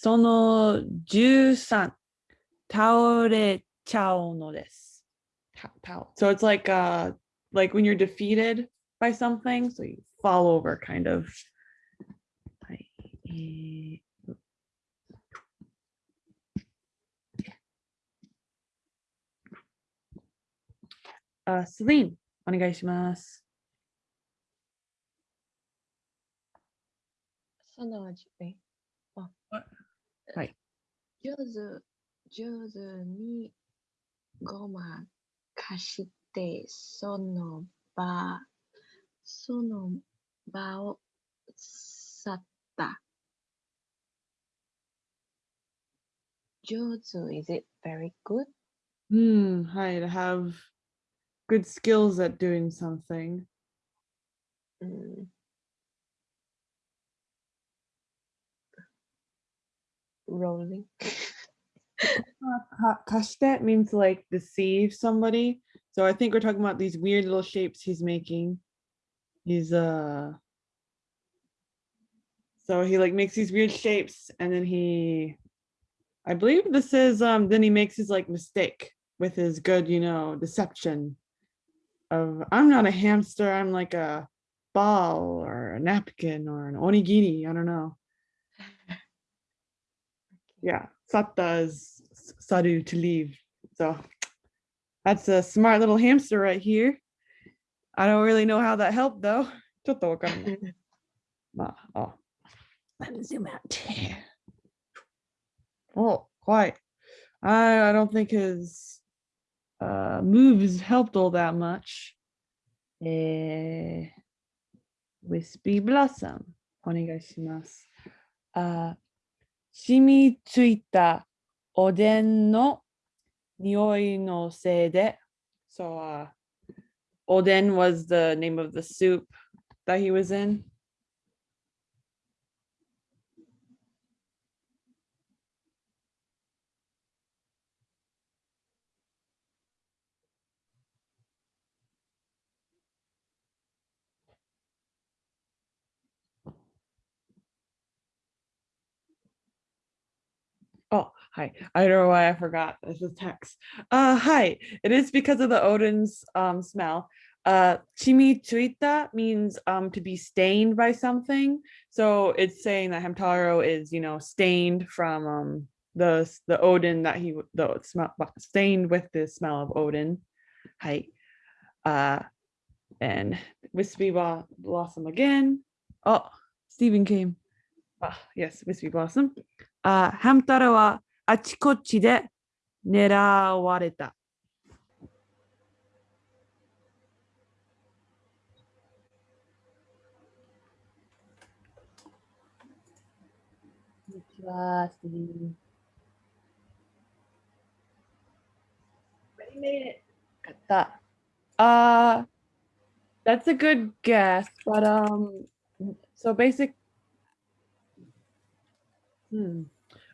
その13倒れちゃうのです。Ta- ta- So it's like uh like when you're defeated by something, so you fall over kind of. はいえーあ、スリン、お願いします。そのじえあはい。 上手、上手にごまかして、その場、その場を去った。上手 is it very good? うん、はい、to have good skills at doing something. う Rolling. Ka- means like deceive somebody. So I think we're talking about these weird little shapes he's making. He's uh so he like makes these weird shapes and then he I believe this is um then he makes his like mistake with his good, you know, deception of I'm not a hamster, I'm like a ball or a napkin or an onigiri, I don't know. Yeah, satta is s- saru to leave. So that's a smart little hamster right here. I don't really know how that helped though. ちょっとわかんない。まあ、あ。Let's zoom out. Oh, quite. I, I don't think his uh, moves helped all that much. Eh, Wispy Blossom. お願いします。あ 染みついたおでんの匂いのせいで。So, uh, Oden was the name of the soup that he was in. hi. I don't know why I forgot. This is text. Uh, hi. It is because of the Oden's um, smell. Uh, chimichurrita means um, to be stained by something. So it's saying that Hamtaro is, you know, stained from um, the the Oden that he the smell stained with the smell of Oden. Hi. Uh, and Wispy Blossom again. Oh, Stephen came. Ah, yes, Wispy Blossom. Uh, Hamtaro wa あちこちで狙われた。こんにちは、スティーブ Ready made it. よかった。Uh, that's a good guess, but um, so basic. Hmm.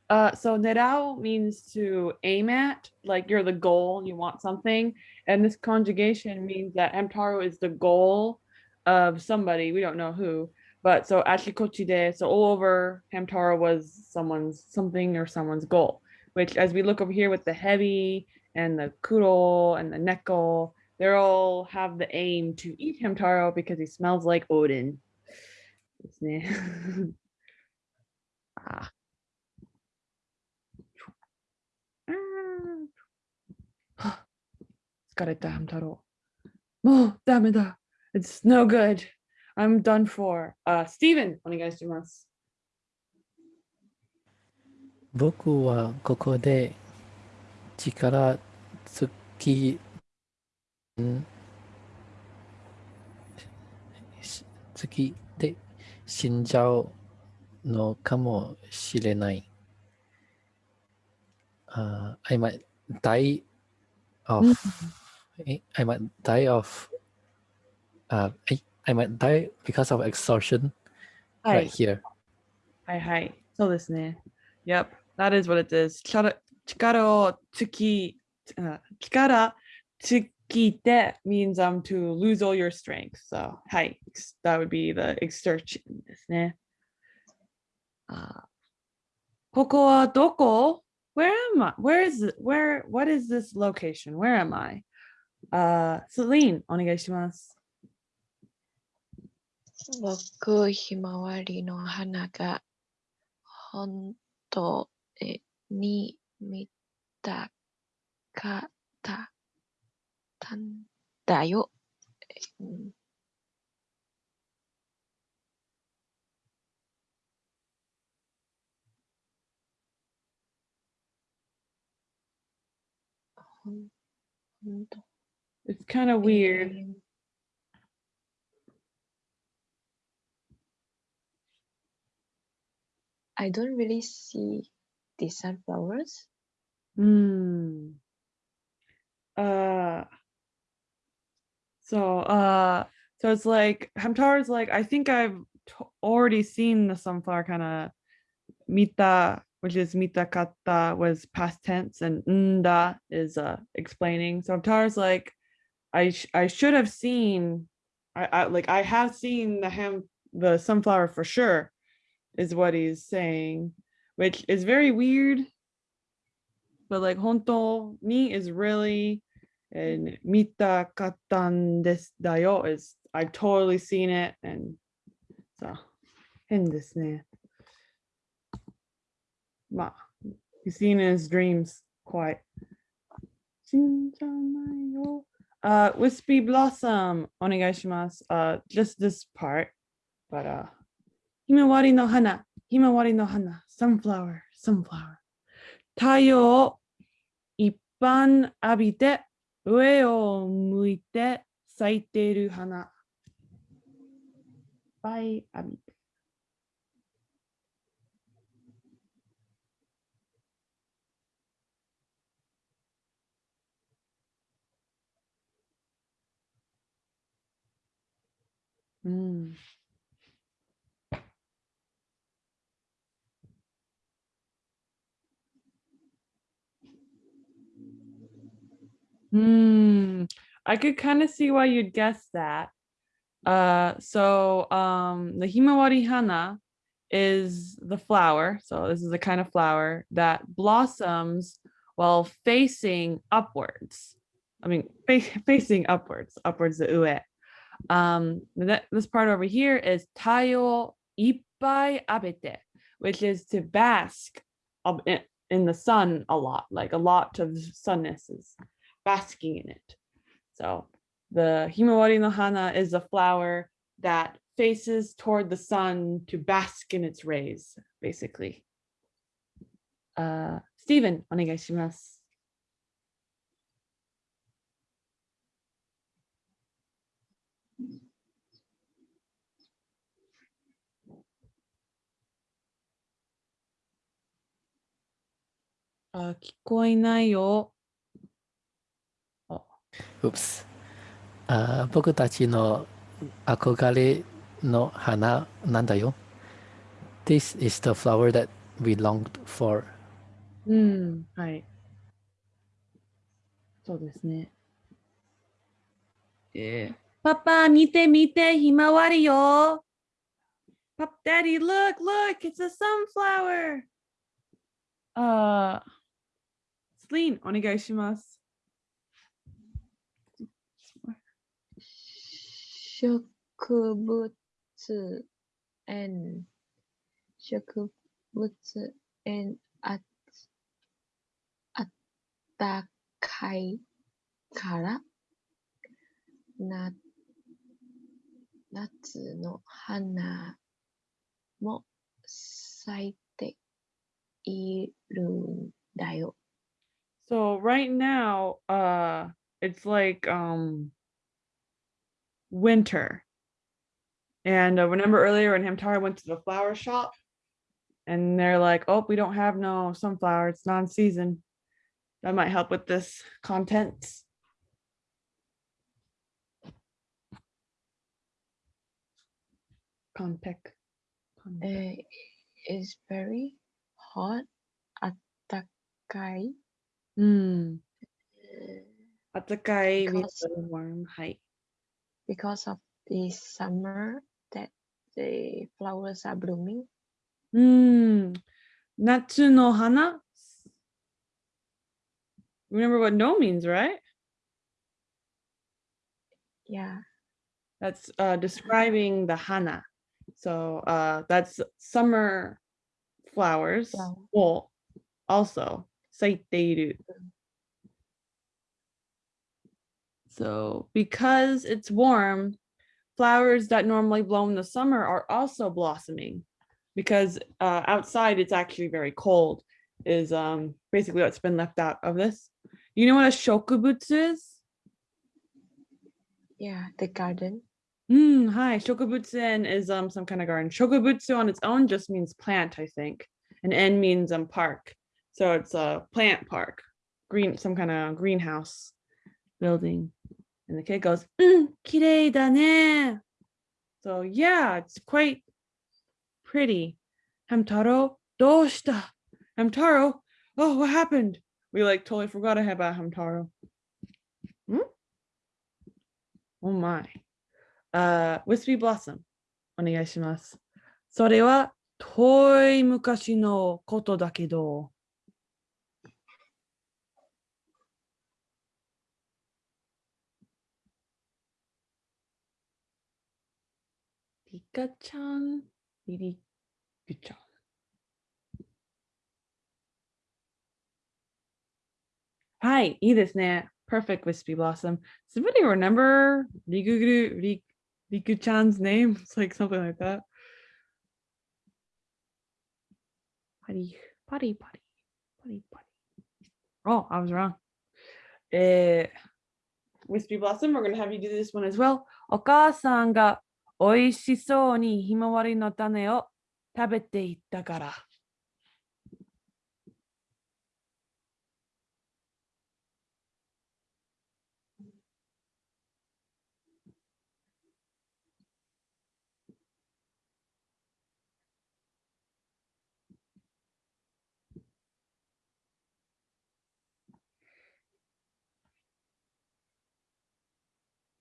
Uh, so nerao means to aim at, like you're the goal, you want something. And this conjugation means that Hamtaro is the goal of somebody, we don't know who. But so achikochide, so all over Hamtaro was someone's something or someone's goal, which as we look over here with the heavy and the kuro and the neko, they all have the aim to eat Hamtaro because he smells like Oden. で 疲れた、ハム太郎。もうダメだ。It's no good. I'm done for. Uh, Steven, お願いします。僕はここで力尽きんし尽きで死んじゃうのかもしれない。Uh, I might die of I I might die of uh, I, I might die because of exhaustion は right い。 here. はいはい。そうですね。Yep, that is what it is. 力力を尽き、あ力尽きて means um to lose all your strength. So, はい。that would be the exertion ですね。あー Koko wa doko? Where am I? Where is it? Where, what is this location? Where am I? Uh, Celine, お願いします。僕ひまわりの花が本当に見たかったたんだよ。うんほんほんと It's kind of weird. I don't really see the sunflowers. Hmm. Uh. So, uh, so it's like Hamtar's like, I think I've t- already seen the sunflower kind of mita, which is mita kata was past tense, and nda is uh explaining. So Hamtar's like, I sh I should have seen, I, I like I have seen the ham the sunflower for sure, is what he's saying, which is very weird. But like honto ni is really, and mita katan des dayo is I've totally seen it and so in this. Ma, he's seen in his dreams quite. Uh, wispy blossom, onegaishimasu. Uh, just this part, but uh, himawari no hana, himawari no hana, sunflower, sunflower. Taiyo o ippan abite, ue o muite, saiteru hana. Bye, abite. Mm. Hmm. I could kind of see why you'd guess that. Uh, so um, the himawari hana is the flower. So this is the kind of flower that blossoms while facing upwards. I mean, face, facing upwards, upwards the ue. Um, that, this part over here is tayo ippai abete, which is to bask in, the sun a lot, like a lot of sunness is basking in it. So the Himawari no hana is a flower that faces toward the sun to bask in its rays, basically. Uh, Stephen, おあ、聞こえないよ。Oops。あ僕たちの憧れの花なんだよ。This is the flower that we longed for. うん、はい。そうですね。えー、パパ、見て見て、ひまわりよ。パパ、ダディ、look, look, it's a sunflower. ああ。リーン、お願いします。植物園植物園ああったかいから？な夏の花も咲いているんだよ。So right now, uh, it's like um winter. And uh, remember earlier when Hamtaro went to the flower shop and they're like, oh, we don't have no sunflower, it's non-season. That might help with this content. Context. えー is very hot あったかい、 Mm. えー Atakai means Because- very warm. Hi. because of the summer that the flowers are blooming. Mm. natsu no hana. Remember what no means, right? Yeah. That's uh, describing the hana. So uh, that's summer flowers. Flower. Well, also 咲いている. So because it's warm, flowers that normally blow in the summer are also blossoming because uh, outside it's actually very cold is um, basically what's been left out of this. You know what a shokubutsu is? Yeah. The garden. Mm, hi, shokubutsu is um some kind of garden. Shokubutsu on its own just means plant, I think, and en means um park. So it's a plant park, green some kind of greenhouse building. And the kid goes, mm, kirei da ne. So yeah, it's quite pretty. Hamtaro, doshita. Hamtaro, oh, what happened? We like totally forgot about Hamtaro. Hmm? Oh my. uh, Wispy Blossom お願いします。それは遠い昔のことだけど。 リカちゃん、リリクちゃん。はい、いいですね。Perfect Wispy Blossom. Somebody remember Rigugu Rik- Riku-chan's name? It's like something like that. Putty, putty, putty, putty, putty. Oh, I was wrong. Eh, Wispy Blossom, we're going to have you do this one as well. お母 さんが美味しそうにひまわりの種を食べていったから。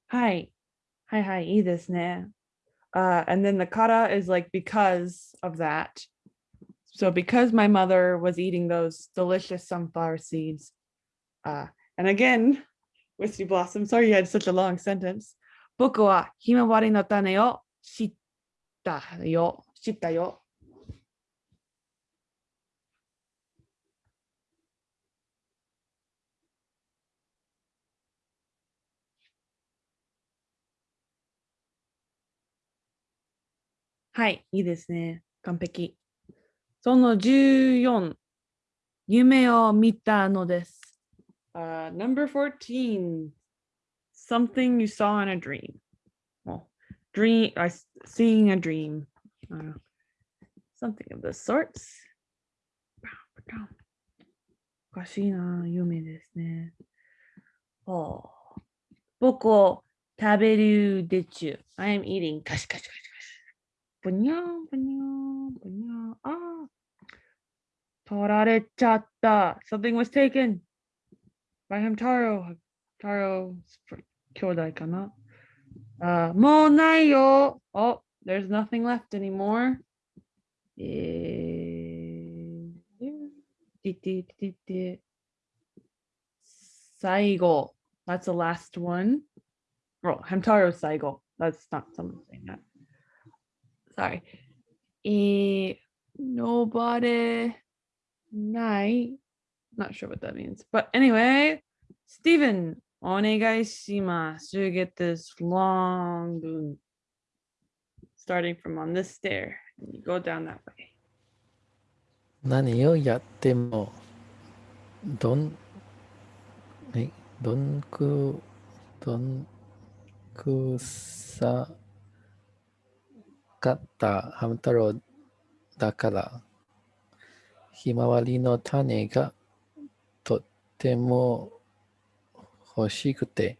はい。はいはい、いいですね。Uh, and then the kata is like because of that. So because my mother was eating those delicious sunflower seeds, uh, and again, Wispy Blossom, sorry you had such a long sentence. Boku wa himawari no tane o shita yo, shita yo. はい、いいですね。完璧。その14、夢を見たのです。Uh, number 14, something you saw in a dream. Well, dream, I seeing a dream. Uh, something of the sorts. おかしいな、夢ですね。お僕を食べるでちゅ。I am eating. カシカシカシ 분양, 분양, 분양. 아, 도라레쳤다. Something was taken by him. Taro, Taro kyodai Uh, 모나요. Oh, there's nothing left anymore. Saigo. That's the last one. Oh, Hamtaro Saigo. That's not someone saying that Sorry. Eh, nobody night. Not sure what that means. But anyway, Stephen, お願いします. You get this long boon. Starting from on this stair. And you go down that way. 何をやってもどんえどんくどんくさ かったハム太郎だからひまわりの種がとっても欲しくて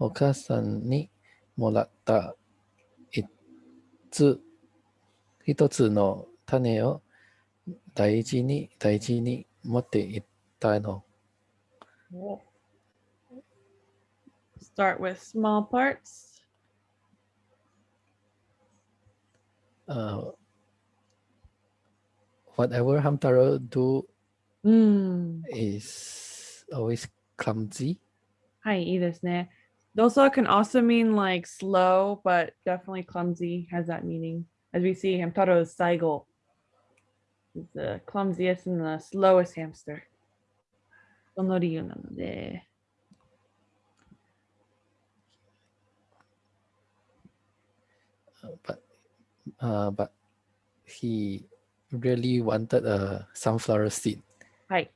お母さんにもらったつ一つの種を大事に大事に持っていったの。Start with small parts. あ whatever Hamtaro do うん。 is always clumsy. はい、いいですね。Dosa can also mean like slow, but definitely clumsy has that meaning. As we see, Hamtaro's Saigo is the clumsiest and the slowest hamster. その理由なので。 uh, but uh, but he really wanted a sunflower seed. Right.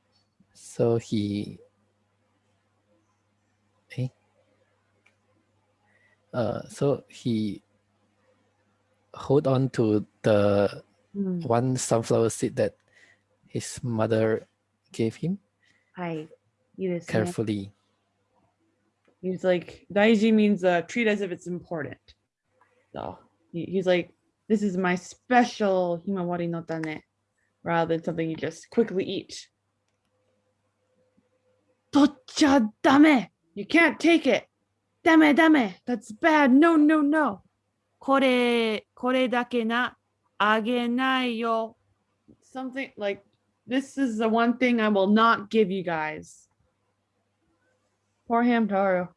So he, eh? Uh, so he hold on to the mm. one sunflower seed that his mother gave him. Right. Carefully. He's like, Daiji means uh, treat as if it's important. So he, he's like, this is my special himawari no tane, rather than something you just quickly eat. Tocha dame! You can't take it! Dame dame! That's bad! No, no, no! Kore, kore dake na agenai yo. Something like, this is the one thing I will not give you guys. Poor Hamtaro.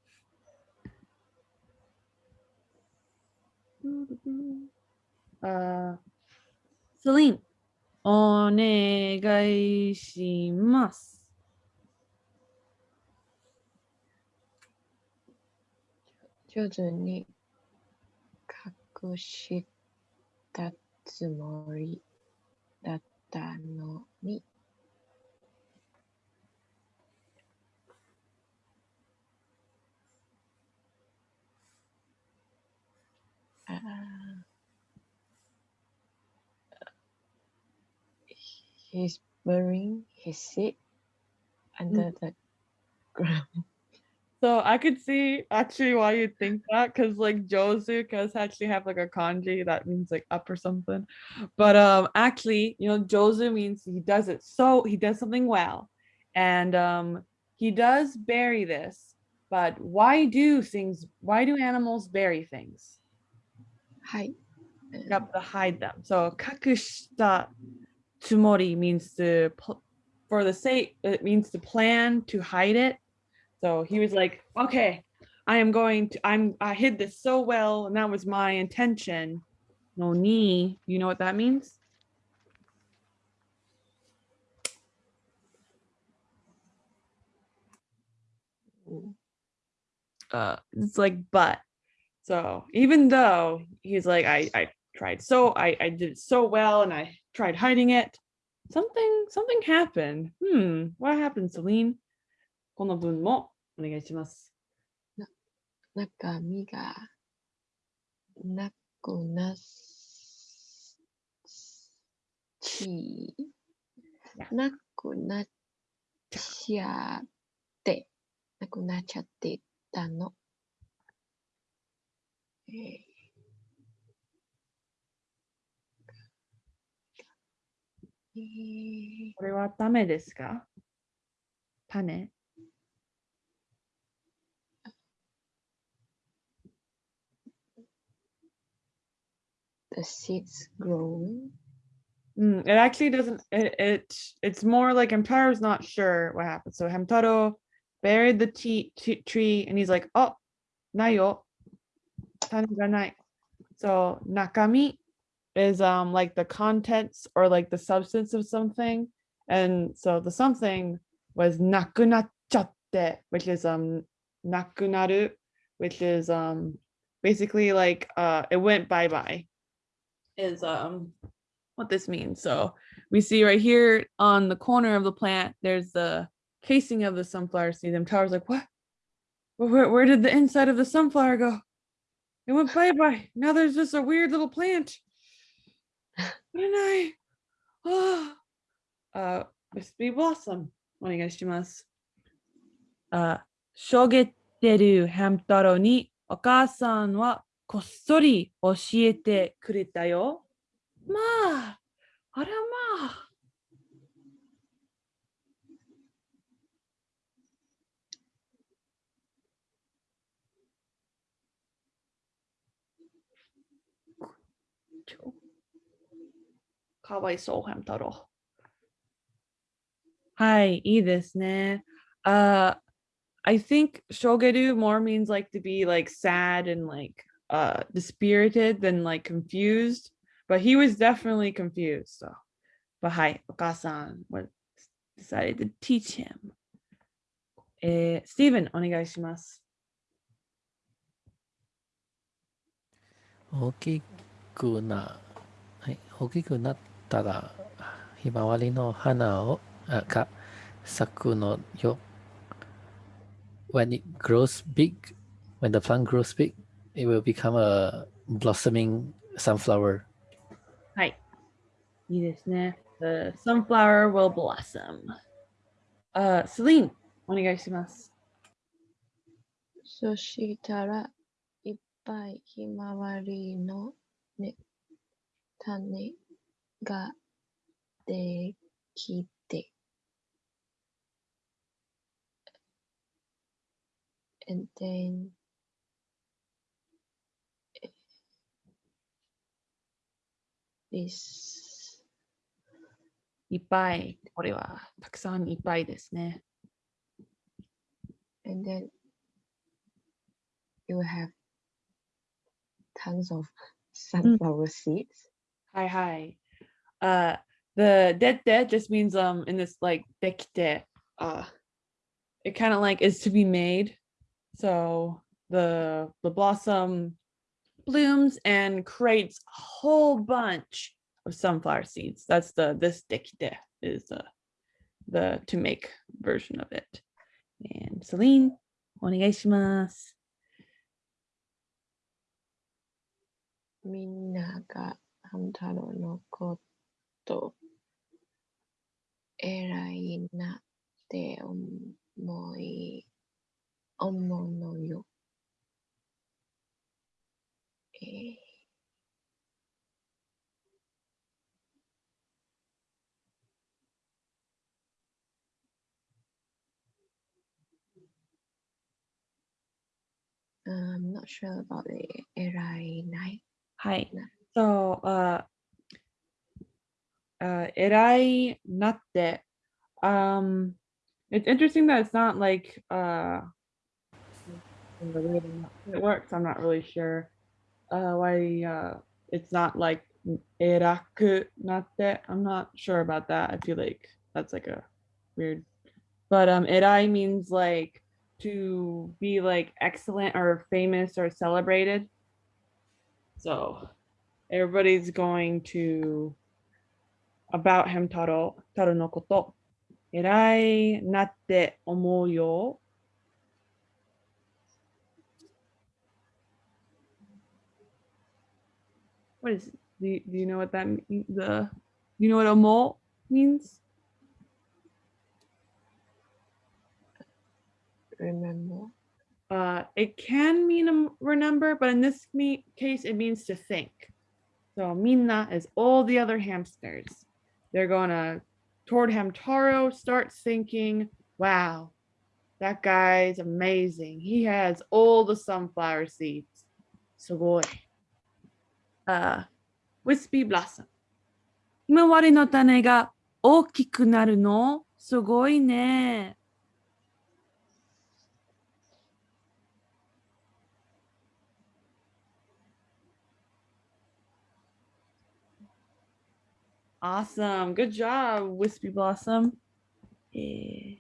Uh, Celine, お願いします。上手に隠したつもりだったのに。He's burying his seed under the ground. So I could see actually why you'd think that because like Jozu does actually have like a kanji that means like up or something. But um actually, you know, Jozu means he does it so he does something well. And um he does bury this, but why do things why do animals bury things? Hide. You have to hide them. So kakushita tsumori means to for the sake it means to plan to hide it. So he was like, okay, I am going to I'm I hid this so well, and that was my intention. No ni, you know what that means? uh it's like but so even though he's like i i tried so i i did so well and i tried hiding it something something happened hmm what happened celine この文もお願いします中身がなくなちやなくなっちゃってなくなっちゃってたの。えーこれはダメですか種 the seeds growing. Mm, it actually doesn't. It, it it's more like Hamtaro's not sure what happened. So Hamtaro buried the tea, t- tree, and he's like, "Oh, nayo, tane ga nai." So nakami is um like the contents or like the substance of something, and so the something was nakunachatte, which is um nakunaru, which is um basically like uh it went bye bye. Is um what this means. So we see right here on the corner of the plant, there's the casing of the sunflower seed. And Tower's like, what? Where, where, where did the inside of the sunflower go? It went bye-bye. Now there's just a weird little plant. What did I? Oh. Uh, Wispy Blossom. お願いします。あ、しょげてるハム太郎にお母さんはこっそり教えてくれたよ。まあ、あらまあ。ちょかわいそう、ハム太郎。 はい、いいですね。Uh, I think shogeru more means like to be like sad and like uh dispirited than like confused, but he was definitely confused. So, but hi, Okasan what decided to teach him. えー、スティーブン、お願いします。大きくな、はい、大きくなっ たら、ひまわりの花をあが咲くのよ。When it grows big, when the plant grows big, it will become a blossoming sunflower. はい。いいですね。The sunflower will blossom. あ、セリーン、お願いします。そしたらいっぱいひまわりの、ね、種ができて and then え this いっぱい。これはたくさんいっぱいですね。 and then you will have tons of sunflower seeds はいはい。 Uh, the dead dead just means um in this like できて uh it kind of like is to be made. So the the blossom blooms and creates a whole bunch of sunflower seeds. That's the this できて is the the to make version of it. And Celine, お願いします。みんなが半太郎のこと 偉いなって思い思うのよ。えー Uh, I'm not sure about the 偉いない。はいな。So, uh, uh, erai natte. Um, it's interesting that it's not like uh, it works. I'm not really sure uh, why uh, it's not like eraku natte. I'm not sure about that. I feel like that's like a weird. But um, erai means like to be like excellent or famous or celebrated. So everybody's going to about him taro taro no koto. Erai natte omou yo what is do you, do you know what that mean, the you know what omo means? Remember? uh it can mean remember but in this case it means to think. So minna is all the other hamsters they're gonna toward hamtaro start thinking wow that guy's amazing he has all the sunflower seeds sugoi uh wispy blossom ひまわりの種が大きくなるのすごいね。 Awesome. Good job, Wispy Blossom. Eh.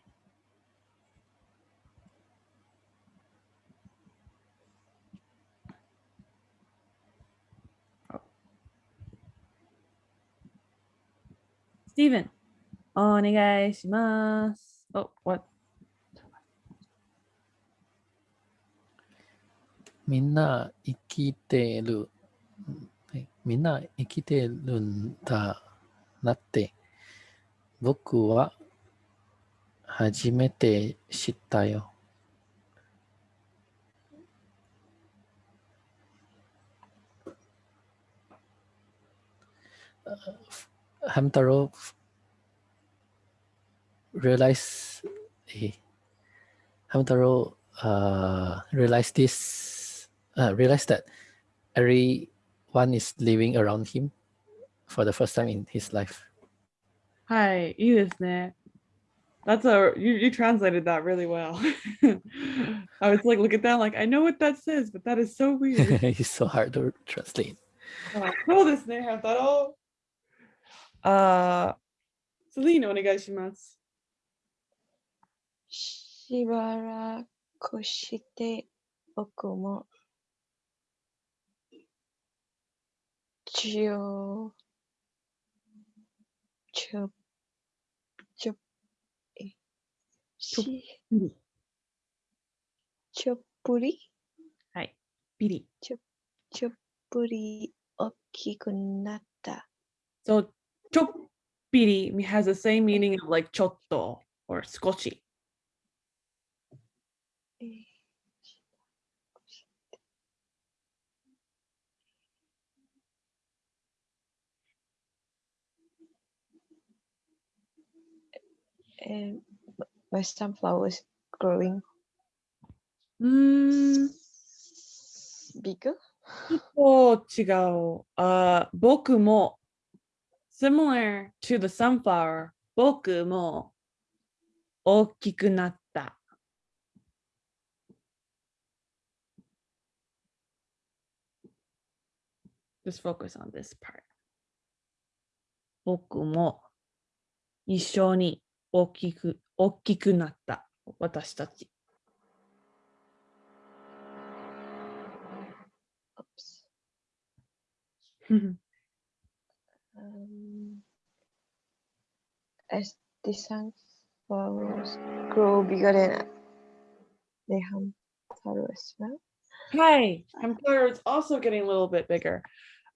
Oh. Steven, お願いします。Oh, what? みんな生きてる。はいみんな生きてるんだなって、僕は初めて知ったよ。Hamtaro realize eh, Hamtaro uh, realized this uh, realized that everyone is living around him for the first time in his life. Hi, That's a you, you translated that really well. I was like, look at that, like I know what that says, but that is so weird. it's so hard to translate. Uh, cool this all. Uh Celine, onegaishimasu. Shibara koshite okumo. のお願いします。しばらくして僕もちょちょちょえしちょっぷりはい。ビリ。ちょっぷり大きくなった。 So, ちょっぴり has the same meaning of like ちょっと or 少し。 Hmm. uh, western flowers growing mm. bigger? ちょっと違う。Uh, 僕も similar to the sunflower 僕も大きくなった。Just focus on this part. 僕も一緒に大きく大きくなった。私たち。 Oops. um, as the sunflowers grow bigger than the hamtaro as well. Hi, Hamtaro is also getting a little bit bigger.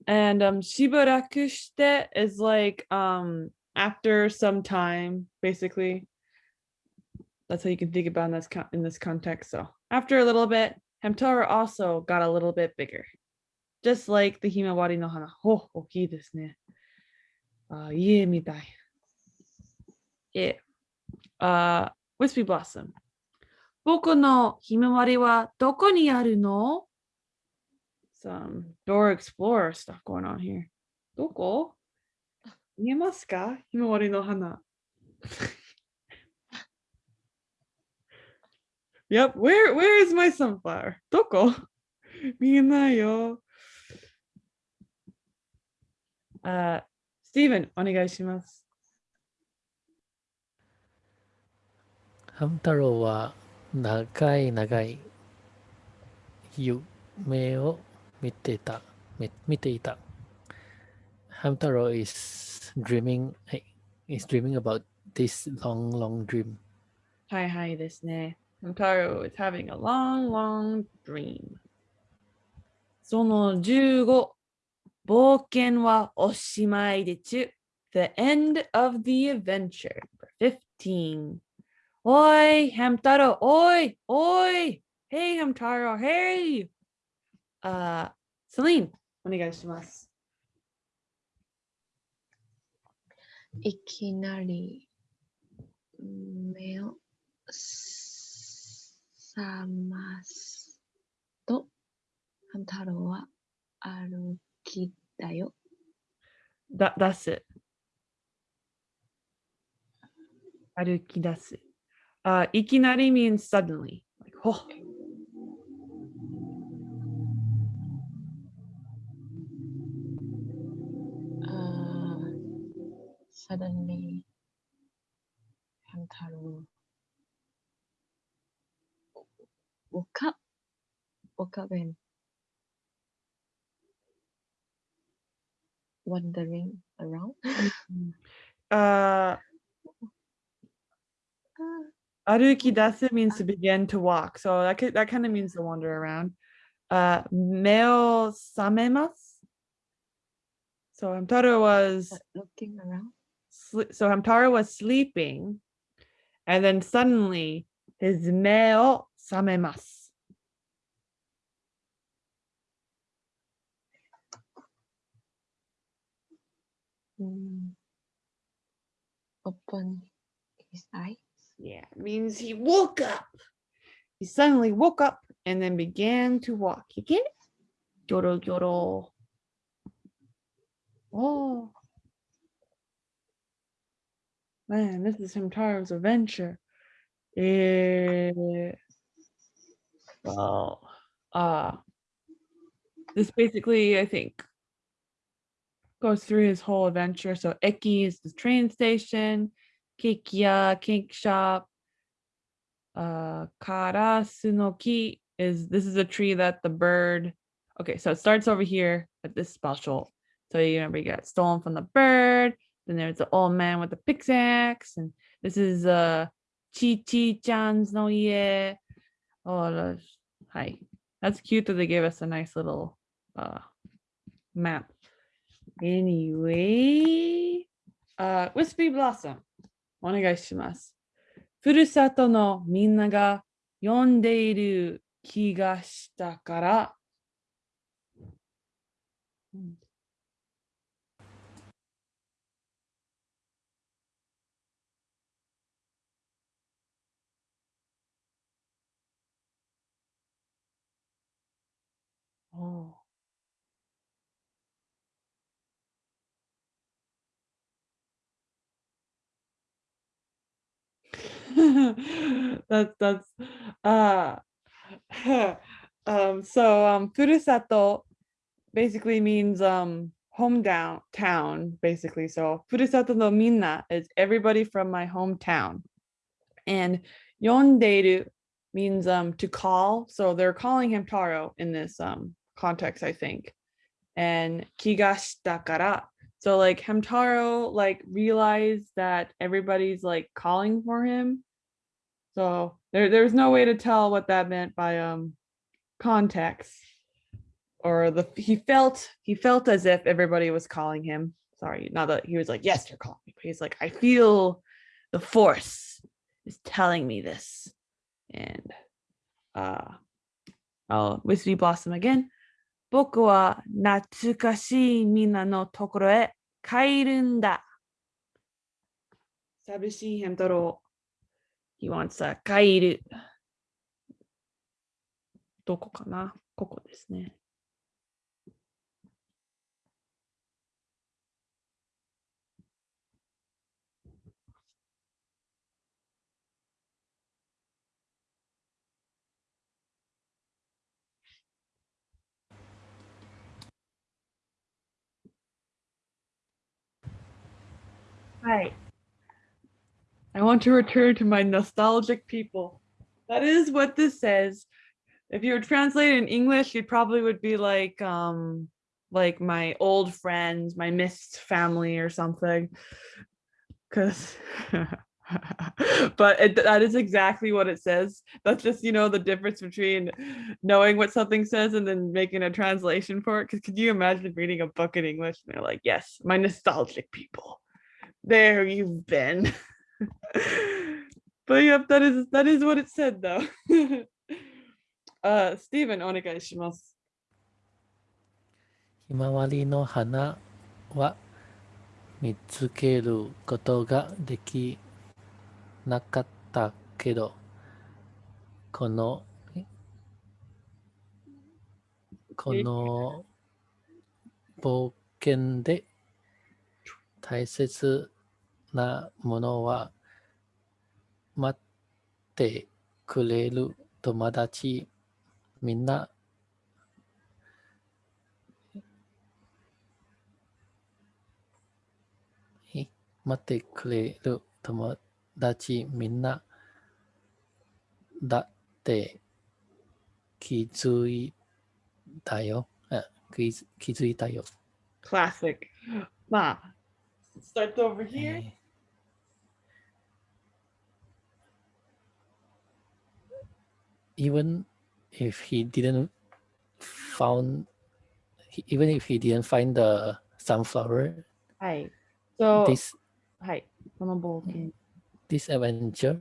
And um Shibarakushite is like um after some time, basically. That's how you can think about in this con- in this context. So after a little bit, Hamtaro also got a little bit bigger. Just like the Himawari no hana. Oh, 大きいですね。あ、家みたい。え、あ、Wispy Blossom. 僕のひまわりはどこにあるの Some Dora Explorer stuff going on here. どこ 見えますか？ひまわりの花。yep, where, where is my sunflower? どこ？見えないよ。あ、スティーブン、お願いします。ハム太郎は長い長い夢を見てた、み見ていた。ハム太郎 is dreaming, はい is dreaming about this long, long dream. はいはいですね。Hamtaro is having a long, long dream. その15、冒険はおしまいでちゅ。The end of the adventure. Number 15. おい、Hamtaro, おい、おい。Hey, Hamtaro, hey! あ、セリン、お願いします。 いきなり目を覚ますと、ハム太郎は歩きだよ。だ、出す。歩き出す。あ、いきなり means suddenly. Like, ほ suddenly Hamtaro woke up, woke up and wandering around. uh, aruki dasu means to begin to walk, so that could, that kind of means to wander around. Uh, meo samemas. So Hamtaro was looking around so Hamtaro was sleeping, and then suddenly his me o. Mm. Open his eyes. Yeah, means he woke up. He suddenly woke up and then began to walk. You get it? Gyoro gyoro. Oh. Man, this is Hamtaro's adventure. Eh, well, uh, this basically, I think, goes through his whole adventure. So Eki is the train station, Kikia, kink shop, uh, Karasunoki is this is a tree that the bird. Okay, so it starts over here at this special. So you remember you got stolen from the bird. Then there's the old man with the pickaxe, and this is uh Chi Chi Chan's no ie. Oh, that's- hi. That's cute that they gave us a nice little uh map. Anyway, uh, Wispy Blossom. お願いします。ふるさとのみんなが読んでいる気がしたから。うん おー that's that's uh um so um furusato basically means um hometown town basically. So furusato no minna is everybody from my hometown. And yonderu means um to call. So they're calling him taro in this um context i think and kigashita kara so like Hamtaro like realized that everybody's like calling for him. So there there's no way to tell what that meant by um context. Or the he felt he felt as if everybody was calling him. Sorry, not that he was like, yes, you're calling me. But he's like, I feel the force is telling me this. And uh I'll Wispy Blossom again. 僕は懐かしいみんなのところへ帰るんだ。寂しいヘム太郎。He wants to 帰る。どこかな？ここですね。Hi. I want to return to my nostalgic people. That is what this says. If you were translated in English, it probably would be like um like my old friends, my missed family or something. Cause but it, that is exactly what it says. That's just, you know, the difference between knowing what something says and then making a translation for it. Cause could you imagine reading a book in English and they're like, yes, my nostalgic people there you've been. but yep, that is that is what it said though. uh Stephen, お願いします。ひまわりの花は見つけることができなかったけど、この、えこの冒険で大切なものは待ってくれる友達みんなえ待ってくれる友達みんなだって気づいたよ。あ気づ気づいたよ。Classic. Ma. Starts over え here. even if he didn't found even if he didn't find the sunflower hi so this hi this adventure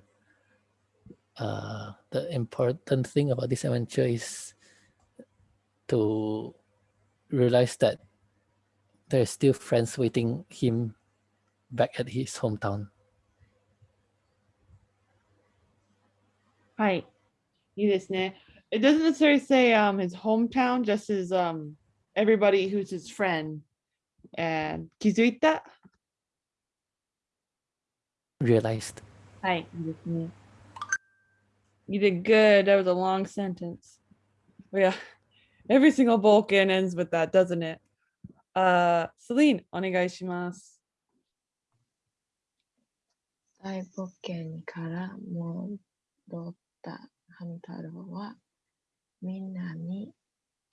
uh the important thing about this adventure is to realize that there's still friends waiting him back at his hometown. Right. いいですね。It doesn't necessarily say um, his hometown, just his um, everybody who's his friend. And 気づいた Realized. はい、いいですね。You did good. That was a long sentence. But yeah, every single boken ends with that, doesn't it? Uh, Celine, お願いします。大冒険から戻った勘太郎はみんなに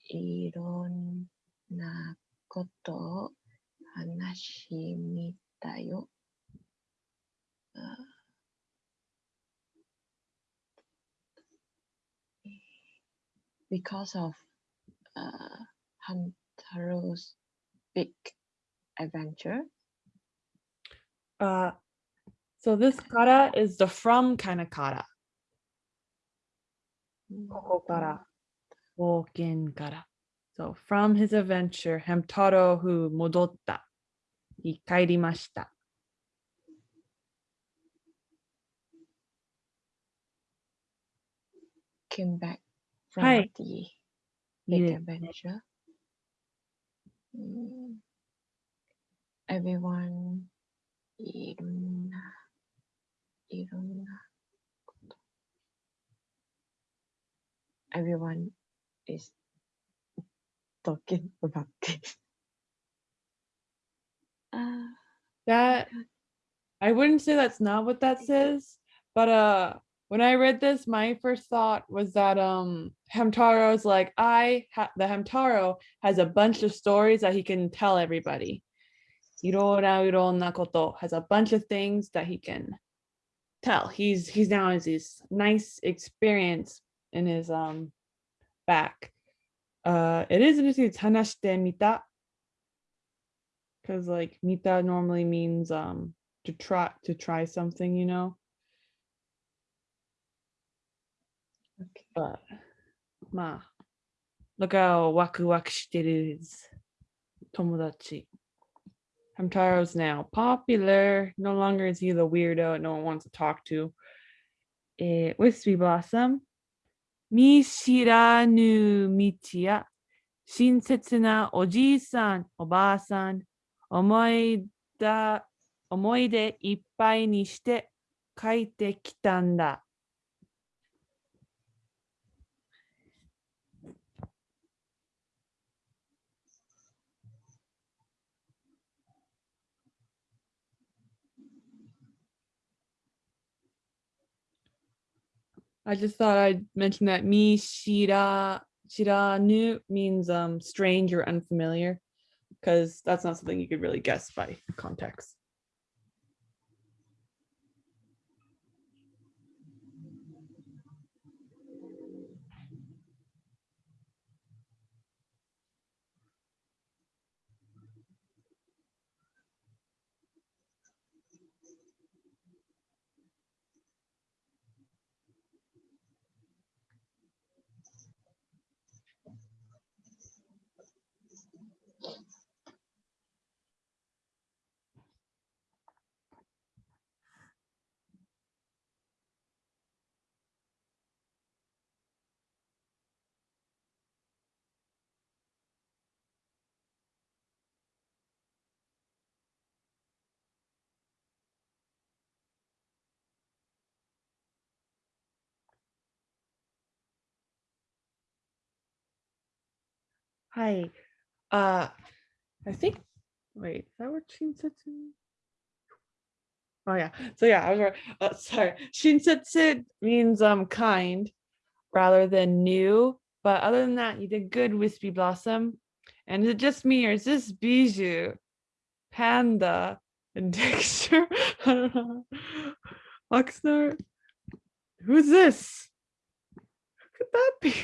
いろんなことを話しみたよ。Because of uh, Hamtaro's big adventure. Uh, so this kata is the from kind of kata. ここから。冒険から。So from his adventure, Hamtaro who 戻った。に帰りました。came back from はい。the big adventure. Mm, Everyone いろんないろんな Everyone is talking about this. Ah, That I wouldn't say that's not what that says, but uh when I read this, my first thought was that um Hamtaro's like I ha- the Hamtaro has a bunch of stories that he can tell everybody. Irona irona koto has a bunch of things that he can tell. He's he's now has this nice experience in his um back. Uh it is interesting it's hanashite mita. Because like mita normally means um to try to try something you know? Okay. but ma look how waku waku shiteru is. Tomodachi. Hamtaro's now. Popular. No longer is he the weirdo no one wants to talk to. Eh, Wispy Blossom 見知らぬ道や親切なおじいさんおばあさん思いだ思い出いっぱいにして帰ってきたんだ。I just thought I'd mention that mi shira shiranu means um strange or unfamiliar because that's not something you could really guess by context. Hi. Uh I think wait, is that what Shinsetsu? Oh yeah. So yeah, I was. Uh, sorry. Shinsetsu means um kind rather than new. But other than that, you did good, Wispy Blossom. And is it just me or is this Bijou, Panda, and Dexter? I. Oxnard? Who's this? Who could that be?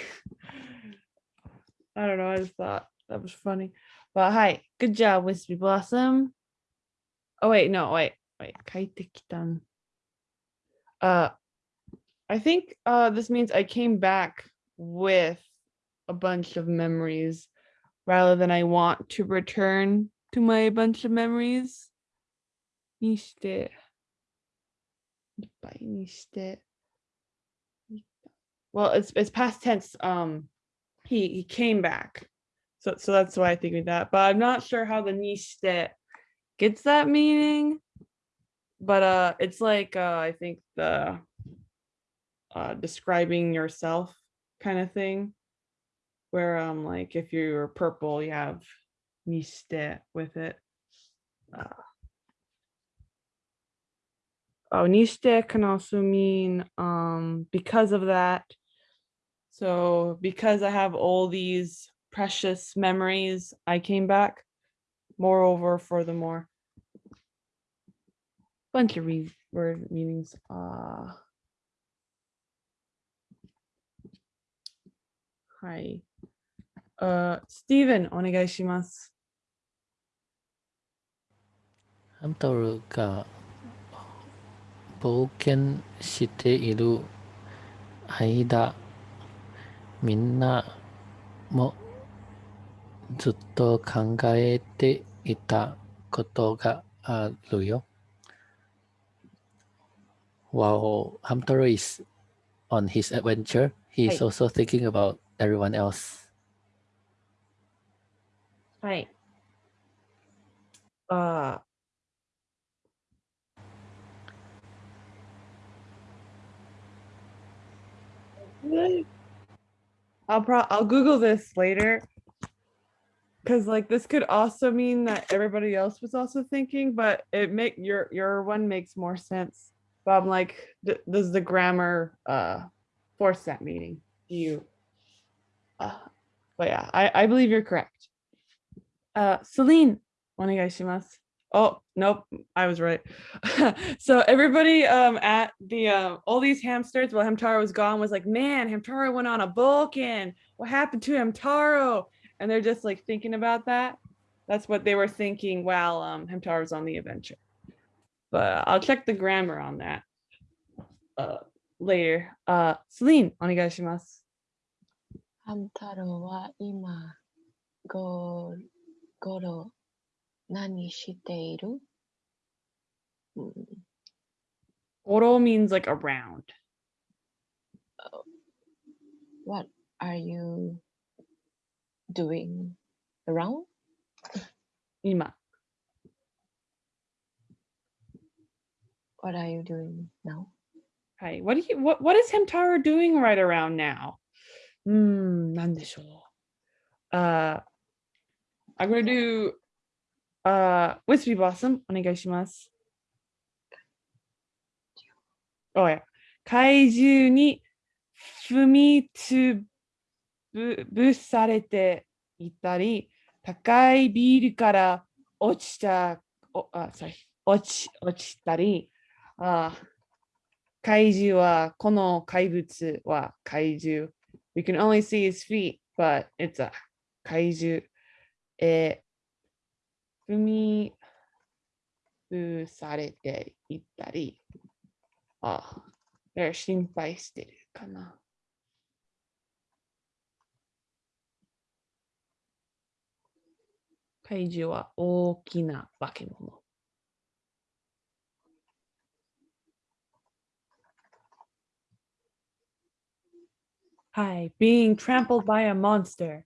I don't know. I just thought that was funny. But hi, good job, Wispy Blossom. Oh wait, no, wait, wait. Kaitekitan. Uh, I think uh this means I came back with a bunch of memories rather than I want to return to my bunch of memories. にして、いっぱいにして。Well, it's it's past tense. Um, he he came back, so so that's why I think of that. But I'm not sure how the nishite gets that meaning. but uh it's like uh I think the uh describing yourself kind of thing. Where um like if you're purple, you have niste with it. Uh, oh, niste can also mean um because of that. So because I have all these precious memories, I came back. Moreover, furthermore. Bunch of re- word meanings. Uh, hi. Uh, Steven, お願いします。ハム太郎が冒険している間、 みんなもずっと考えていたことがあるよ。While Hamtaro is on his adventure, はい also thinking about everyone else. はい。あー I'll pro I'll Google this later. Cause like this could also mean that everybody else was also thinking, but it make your your one makes more sense. But I'm like, does the grammar uh force that meaning? Do you? Uh, but yeah, I I believe you're correct. Uh, Celine, onegai shimasu. Oh, nope, I was right. so everybody um, at the, uh, all these hamsters while Hamtaro was gone was like, man, Hamtaro went on a boken. What happened to Hamtaro? And they're just like thinking about that. That's what they were thinking while um, Hamtaro was on the adventure. But I'll check the grammar on that uh, later. Uh, Celine, onegaishimasu. Hamtaro wa ima go, goro Nani shiteiru? Oro means like around. Oh, what are you doing around? Ima. What are you doing now? Hey, What do you what what is Hamtaro doing right around now? Hmm, nandesho. Uh I'm gonna do ウィスピーブスム、お願いします。おや。怪獣に踏みつぶされていたり、高いビールから落ちた、おあ、さ、落ち、落ちたり、あ怪獣は、この怪物は怪獣。We can only see his feet, but it's a 怪獣。えー、踏みぶされていったり、あ、心配してるかな。怪獣は大きな化け物。Hi, being trampled by a monster.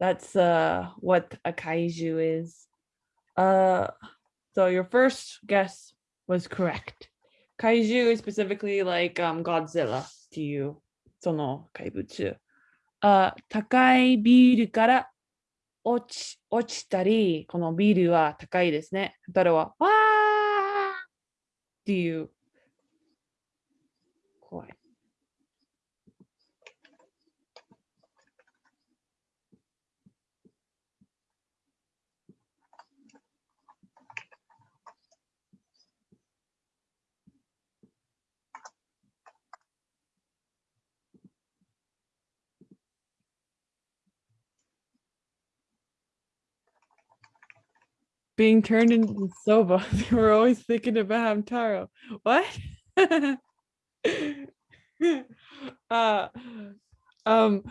That's uh what a kaiju is. Uh so your first guess was correct. Kaiju is specifically like um Godzilla to you. その怪物。あ、高いビルから落ち落ちたり、このビルは高いですね。だからは、わーっていう。Being turned into soba. They were always thinking about Hamtaro. What? uh, um,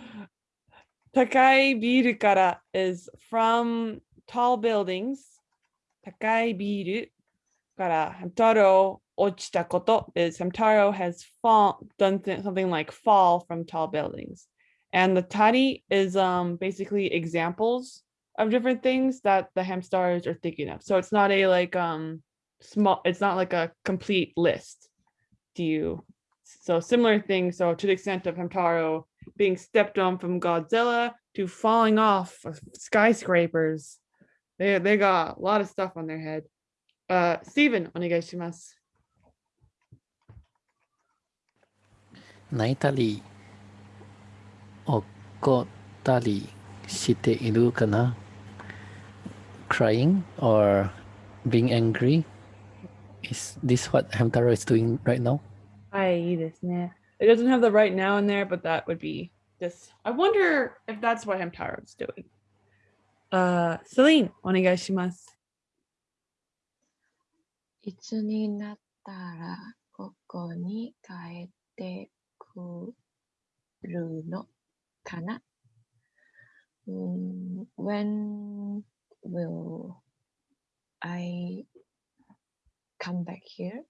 Takai biru kara is from tall buildings. Takai biru kara Hamtaro ochita koto is Hamtaro has fall done th- something like fall from tall buildings. And the tari is um basically examples of different things that the hamsters are thinking of. So it's not a like um small, it's not like a complete list. Do you, so similar things. So to the extent of Hamtaro being stepped on from Godzilla to falling off of skyscrapers. They, they got a lot of stuff on their head. Uh, Steven, お願いします。泣いたり怒ったりしているかな Crying or being angry? Is this what Hamtaro is doing right now? はい、いいですね。It doesn't have the right now in there, but that would be this. I wonder if that's what Hamtaro is doing. Uh, Celine, お願いします。いつになったらここに帰ってくるのかな、うん ?When will I come back here?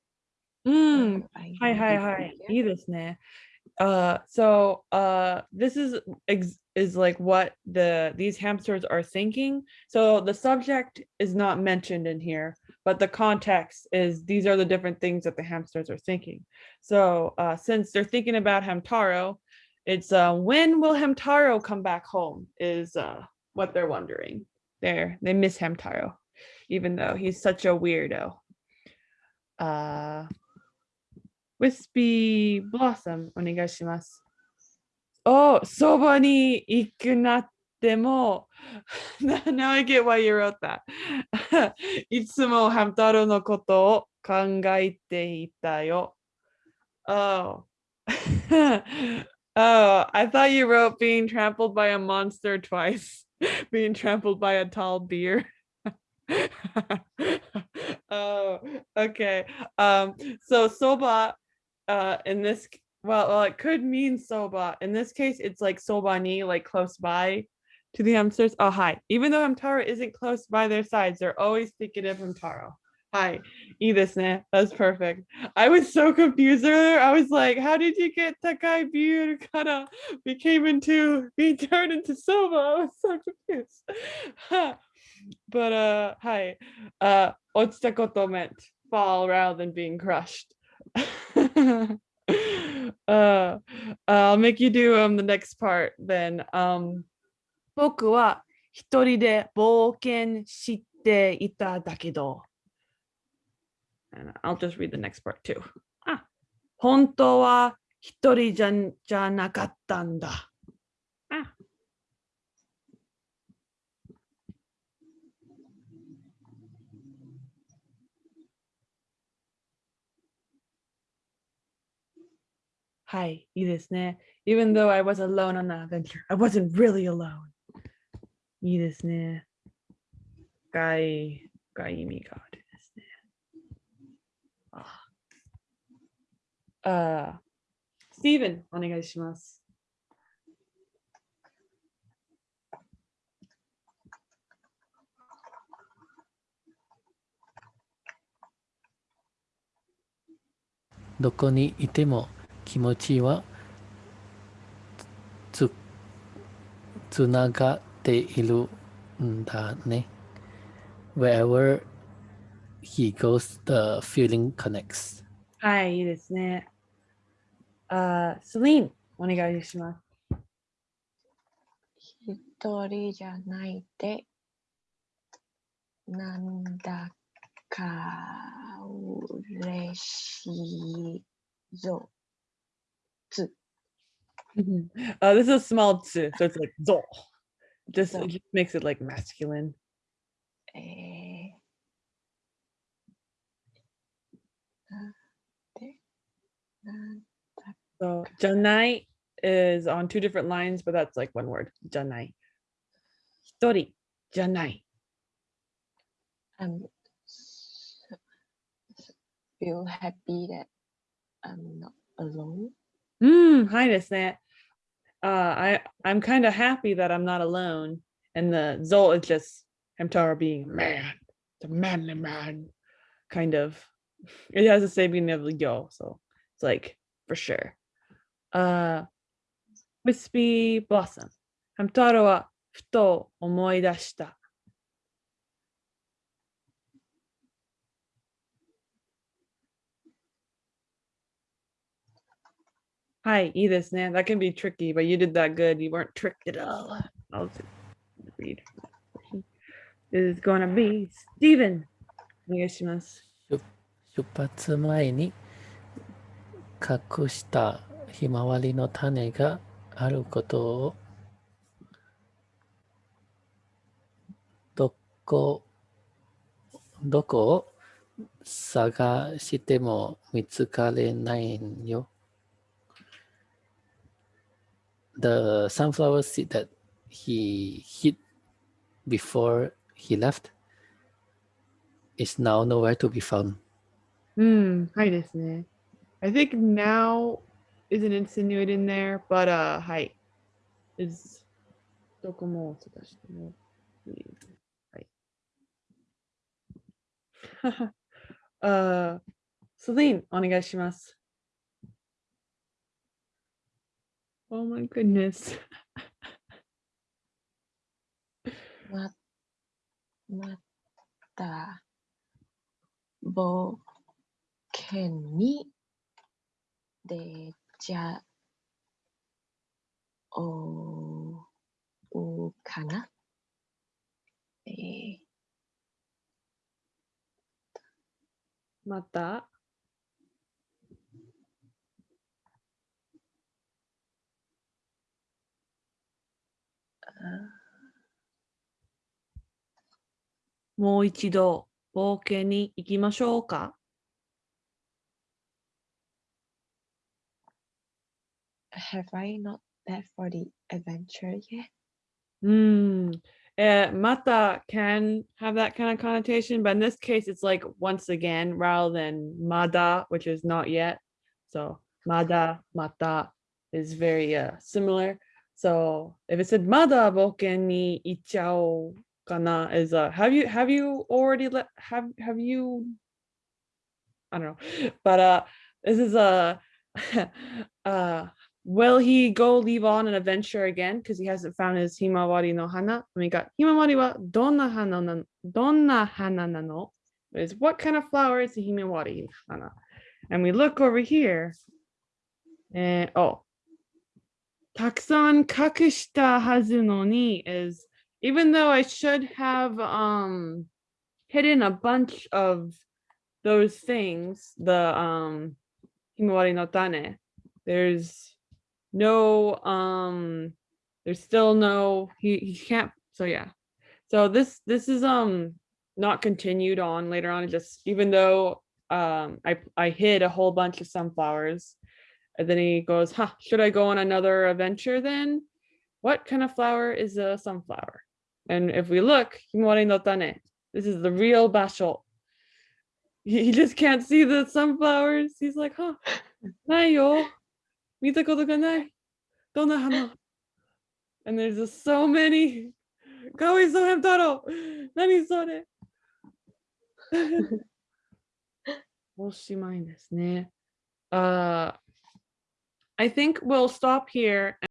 うん、 Will I はいはい be はい。 here? いいですね。Uh, so uh, this is ex is like what the these hamsters are thinking. So the subject is not mentioned in here, but the context is these are the different things that the hamsters are thinking. So uh, since they're thinking about Hamtaro, it's uh, when will Hamtaro come back home is uh, what they're wondering. There, they miss Hamtaro, even though he's such a weirdo. Uh, Wispy Blossom お願いします。お、そばに行くなっても Now I get why you wrote that. いつもハム太郎のことを考えていたよ。Oh. oh, I thought you wrote being trampled by a monster twice. being trampled by a tall deer. oh, okay. Um, so soba uh in this well, well it could mean soba in this case it's like soba ni like close by to the hamsters oh hi even though hamtaro isn't close by their sides they're always thinking of hamtaro Hi, e this ne. That's perfect. I was so confused earlier. I was like, how did you get Takai Biru Kara became into being turned into Soba? I was so confused. But uh hi. Uh otsukoto meant fall rather than being crushed. uh I'll make you do um the next part then. Um 僕は一人で冒険していただけど。And I'll just read the next part too. あ、本当は一人じゃんじゃなかったんだ。あ、はい、いいですね。Even though I was alone on the adventure, I wasn't really alone. いいですね。深い、深い意味がある あ、スティーブン、お願いします。どこにいても気持ちはつつながっているんだね。Wherever he goes, the feeling connects. はい、いいですね。あ、セリーン、お願いします。一人じゃないで、なんだか嬉しいぞ。つ、 uh, this is a small tsu, so it's like zo. Just Zo. it just makes it like masculine. えー、なんで、なんだ so janai is on two different lines, but that's like one word. Janai. Hitori. Janai. I'm feel happy that I'm not alone. Mm, hi, desu ne. Uh, I I'm kind of happy that I'm not alone, and the Zol is just Hamtaro being man, the manly man, kind of. It has the same meaning of yo, so it's like for sure. あウィスピーブラッサム。ハムタロはふと思い出した。Hi, E this, man. That can be tricky, but you did that good. You weren't tricked at all. Oh. I'll just read. This is gonna be Steven. お願いします。出発前に隠したひまわりの種があることをどこどこを探しても見つかれないよ。The sunflower seed that he hid before he left is now nowhere to be found. うん、はいですね。I think now isn't insinuated in there, but uh, はい。is どこも探してもいい。はい。uh, Celine, お願いします。Oh my goodness. ま、また、冒険に出 ちゃおうかな？えーまた？もう一度冒険に行きましょうか。Have I not left for the adventure yet? Mm. Uh, mata can have that kind of connotation, but in this case, it's like once again rather than mada, which is not yet. So mada, mata is very uh, similar. So if it said mada boken ni ichao kana is uh have you have you already let have have you I don't know, but uh this is a uh will he go leave on an adventure again because he hasn't found his himawari no hana? I mean, got himawari wa donna hana na donna hana nano is what kind of flower is the himawari hana? And we look over here, and oh, taksan kakushita hazu no ni is even though I should have um hidden a bunch of those things, the um himawari no tane, there's no, um, there's still no, he, he can't, so yeah. So this, this is um not continued on later on, just even though um, I, I hid a whole bunch of sunflowers. And then he goes, huh, should I go on another adventure then? What kind of flower is a sunflower? And if we look, Himawari no Tane, this is the real basho. He, he just can't see the sunflowers. He's like, huh, nayo. 見たことがない。どんな花 And there's just so many. かわいそうや太郎。何それおしまいですね。Uh, I think we'll stop here